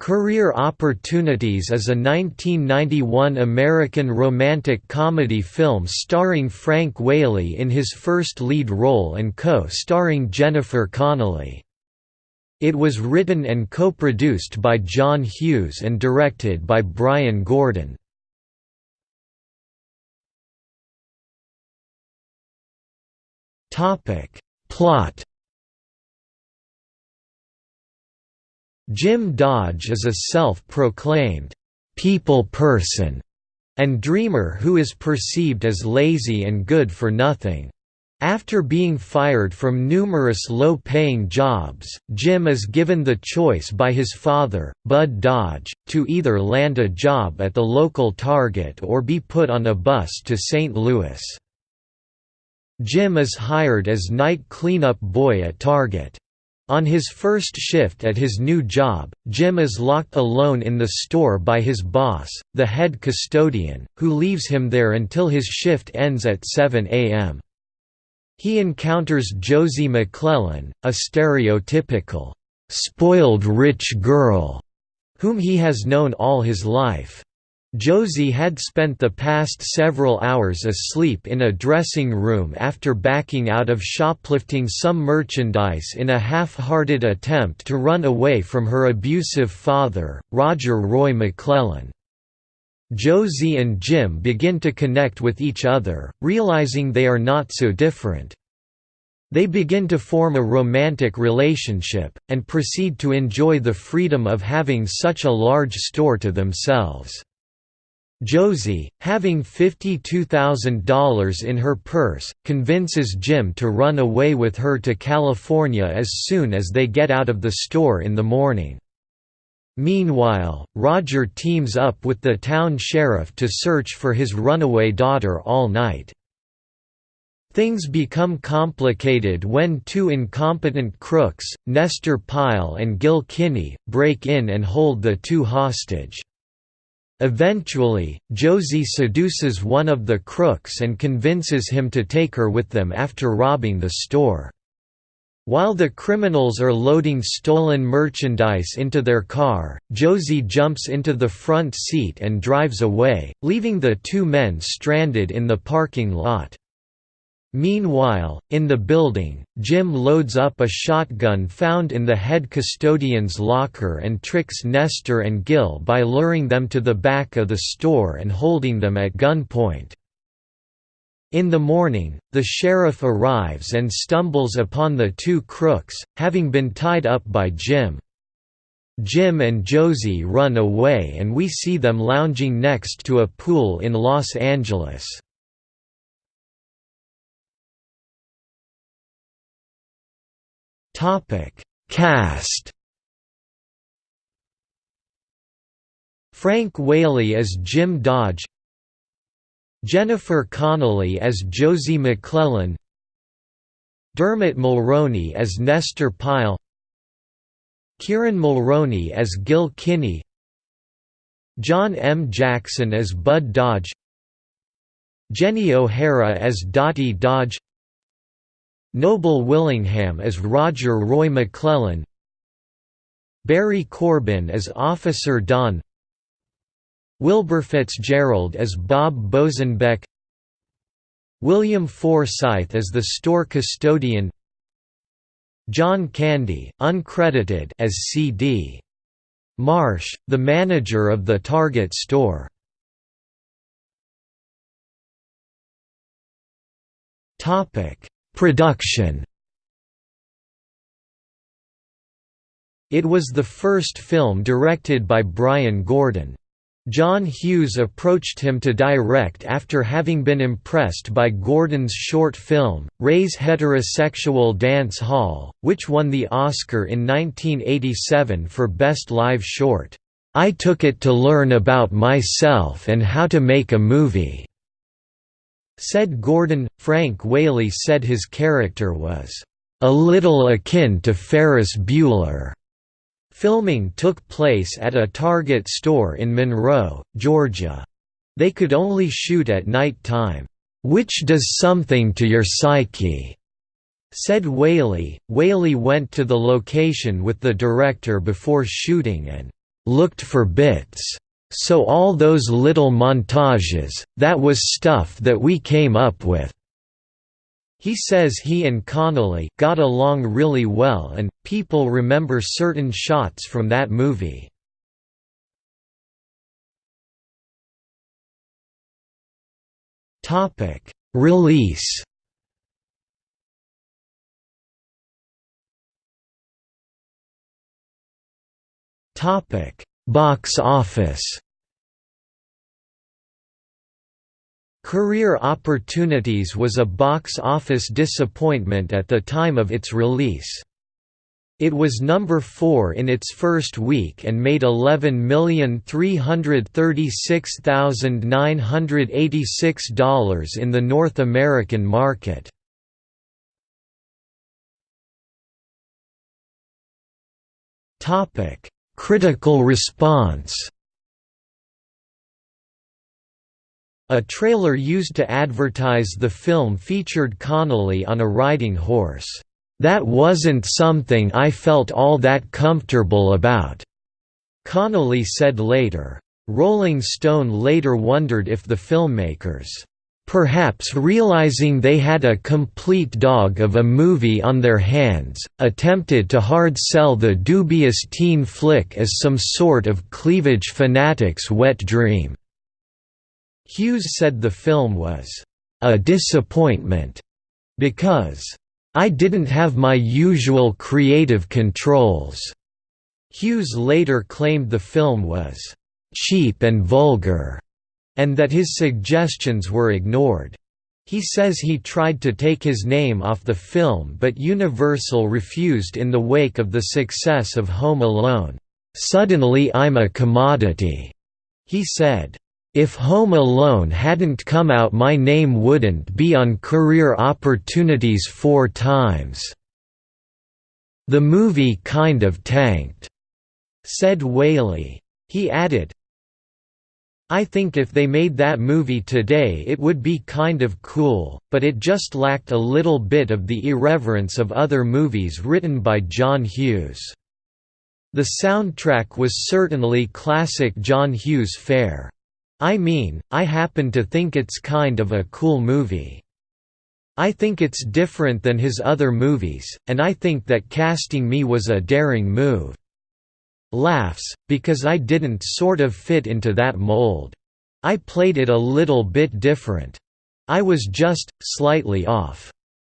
Career Opportunities is a 1991 American romantic comedy film starring Frank Whaley in his first lead role and co-starring Jennifer Connelly. It was written and co-produced by John Hughes and directed by Bryan Gordon. Plot Jim Dodge is a self-proclaimed people person and dreamer who is perceived as lazy and good for nothing. After being fired from numerous low-paying jobs, Jim is given the choice by his father, Bud Dodge, to either land a job at the local Target or be put on a bus to St. Louis. Jim is hired as night cleanup boy at Target. On his first shift at his new job, Jim is locked alone in the store by his boss, the head custodian, who leaves him there until his shift ends at 7 a.m. He encounters Josie McClellan, a stereotypical, spoiled rich girl, whom he has known all his life. Josie had spent the past several hours asleep in a dressing room after backing out of shoplifting some merchandise in a half-hearted attempt to run away from her abusive father, Roger Roy McClellan. Josie and Jim begin to connect with each other, realizing they are not so different. They begin to form a romantic relationship, and proceed to enjoy the freedom of having such a large store to themselves. Josie, having $52,000 in her purse, convinces Jim to run away with her to California as soon as they get out of the store in the morning. Meanwhile, Roger teams up with the town sheriff to search for his runaway daughter all night. Things become complicated when two incompetent crooks, Nestor Pyle and Gil Kinney, break in and hold the two hostage. Eventually, Josie seduces one of the crooks and convinces him to take her with them after robbing the store. While the criminals are loading stolen merchandise into their car, Josie jumps into the front seat and drives away, leaving the two men stranded in the parking lot. Meanwhile, in the building, Jim loads up a shotgun found in the head custodian's locker and tricks Nestor and Gil by luring them to the back of the store and holding them at gunpoint. In the morning, the sheriff arrives and stumbles upon the two crooks, having been tied up by Jim. Jim and Josie run away and we see them lounging next to a pool in Los Angeles. Topic: Cast. Frank Whaley as Jim Dodge. Jennifer Connelly as Josie McClellan. Dermot Mulroney as Nestor Pyle. Kieran Mulroney as Gil Kinney. John M. Jackson as Bud Dodge. Jenny O'Hara as Dottie Dodge Noble Willingham as Roger Roy McClellan Barry Corbin as Officer Don Wilbur Fitzgerald as Bob Bosenbeck William Forsythe as the store custodian John Candy, uncredited as C.D. Marsh, the manager of the Target store. Topic Production It was the first film directed by Bryan Gordon. John Hughes approached him to direct after having been impressed by Gordon's short film, Ray's Heterosexual Dance Hall, which won the Oscar in 1987 for Best Live Short. I took it to learn about myself and how to make a movie. Said Gordon, Frank Whaley said his character was, "...a little akin to Ferris Bueller." Filming took place at a Target store in Monroe, Georgia. They could only shoot at night time, "...which does something to your psyche." Said Whaley. Whaley went to the location with the director before shooting and looked for bits. So all those little montages, that was stuff that we came up with." He says he and Connelly got along really well and, people remember certain shots from that movie. Release Box office Career Opportunities was a box office disappointment at the time of its release. It was number 4 in its first week and made $11,336,986 in the North American market. Critical response A trailer used to advertise the film featured Connelly on a riding horse. That wasn't something I felt all that comfortable about, Connelly said later. Rolling Stone later wondered if the filmmakers, perhaps realizing they had a complete dog of a movie on their hands, attempted to hard sell the dubious teen flick as some sort of cleavage fanatic's wet dream. Hughes said the film was a disappointment because I didn't have my usual creative controls. Hughes later claimed the film was cheap and vulgar, and that his suggestions were ignored. He says he tried to take his name off the film but Universal refused in the wake of the success of Home Alone. "'Suddenly I'm a commodity,' he said. If Home Alone hadn't come out my name wouldn't be on career opportunities four times. The movie kind of tanked," said Whaley. He added, I think if they made that movie today it would be kind of cool, but it just lacked a little bit of the irreverence of other movies written by John Hughes. The soundtrack was certainly classic John Hughes fare. I mean, I happen to think it's kind of a cool movie. I think it's different than his other movies, and I think that casting me was a daring move. Laughs, because I didn't sort of fit into that mold. I played it a little bit different. I was just, slightly off.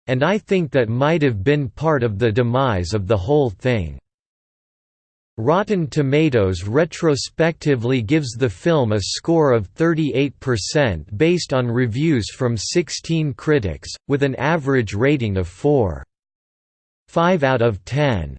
And I think that might have been part of the demise of the whole thing. Rotten Tomatoes retrospectively gives the film a score of 38% based on reviews from 16 critics, with an average rating of 4.5 out of 10.